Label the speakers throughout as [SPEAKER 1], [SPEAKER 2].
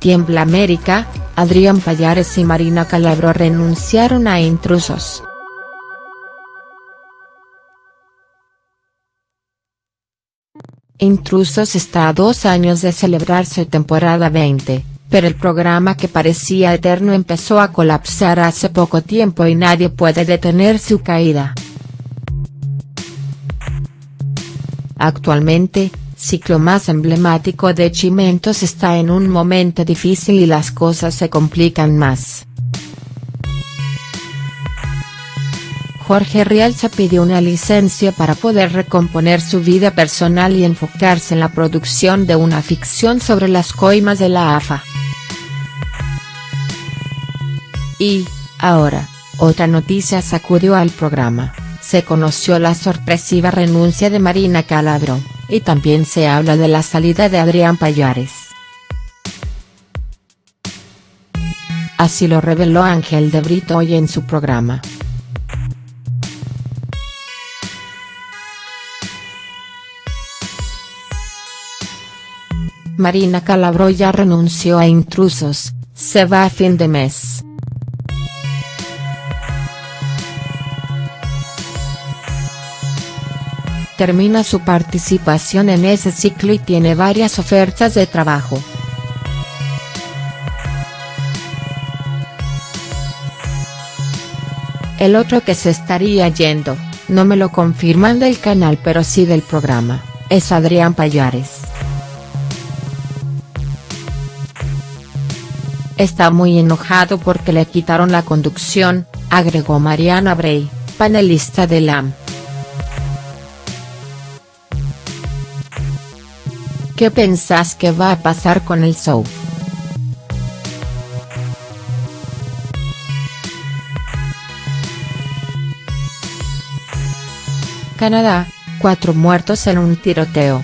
[SPEAKER 1] Tiembla América, Adrián Payares y Marina Calabro renunciaron a Intrusos. Intrusos está a dos años de celebrar su temporada 20, pero el programa que parecía eterno empezó a colapsar hace poco tiempo y nadie puede detener su caída. Actualmente, ciclo más emblemático de Chimentos está en un momento difícil y las cosas se complican más. Jorge Rialza pidió una licencia para poder recomponer su vida personal y enfocarse en la producción de una ficción sobre las coimas de la AFA. Y, ahora, otra noticia sacudió al programa, se conoció la sorpresiva renuncia de Marina Calabro, y también se habla de la salida de Adrián Payares. Así lo reveló Ángel de Brito hoy en su programa. Marina Calabro ya renunció a Intrusos, se va a fin de mes. Termina su participación en ese ciclo y tiene varias ofertas de trabajo. El otro que se estaría yendo, no me lo confirman del canal pero sí del programa, es Adrián Payares. Está muy enojado porque le quitaron la conducción, agregó Mariana Bray, panelista de LAM. ¿Qué pensás que va a pasar con el show?. Canadá, cuatro muertos en un tiroteo.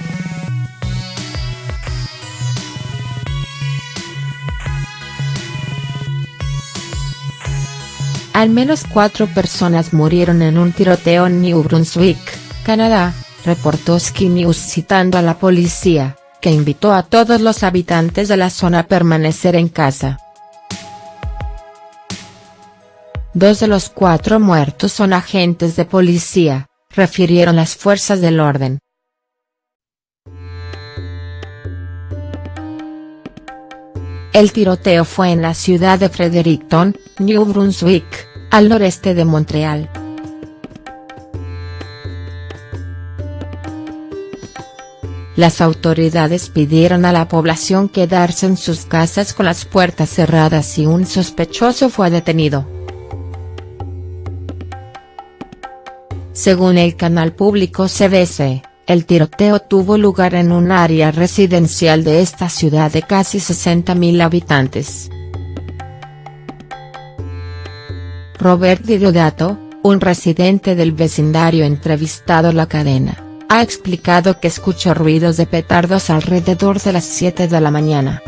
[SPEAKER 1] Al menos cuatro personas murieron en un tiroteo en New Brunswick, Canadá, reportó Sky News citando a la policía, que invitó a todos los habitantes de la zona a permanecer en casa. Dos de los cuatro muertos son agentes de policía, refirieron las fuerzas del orden. El tiroteo fue en la ciudad de Fredericton, New Brunswick, al noreste de Montreal. Las autoridades pidieron a la población quedarse en sus casas con las puertas cerradas y un sospechoso fue detenido. Según el canal público CBC, el tiroteo tuvo lugar en un área residencial de esta ciudad de casi 60.000 habitantes. Robert Diodato, un residente del vecindario entrevistado a la cadena, ha explicado que escuchó ruidos de petardos alrededor de las 7 de la mañana.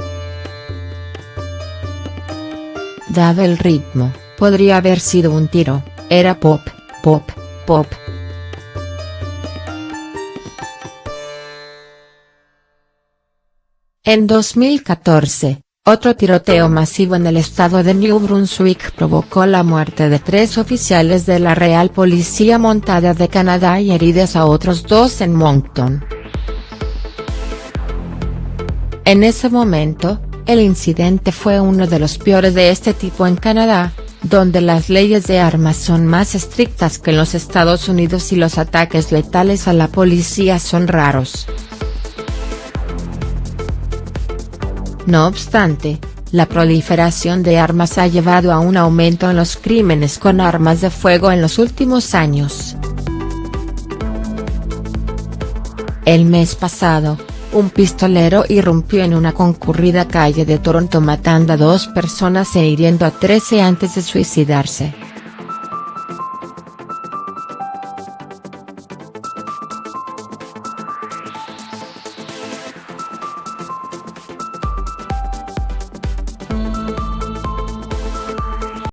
[SPEAKER 1] Daba el ritmo, podría haber sido un tiro, era pop, pop, pop. En 2014, otro tiroteo masivo en el estado de New Brunswick provocó la muerte de tres oficiales de la Real Policía Montada de Canadá y heridas a otros dos en Moncton. En ese momento, el incidente fue uno de los peores de este tipo en Canadá, donde las leyes de armas son más estrictas que en los Estados Unidos y los ataques letales a la policía son raros. No obstante, la proliferación de armas ha llevado a un aumento en los crímenes con armas de fuego en los últimos años. El mes pasado, un pistolero irrumpió en una concurrida calle de Toronto matando a dos personas e hiriendo a 13 antes de suicidarse.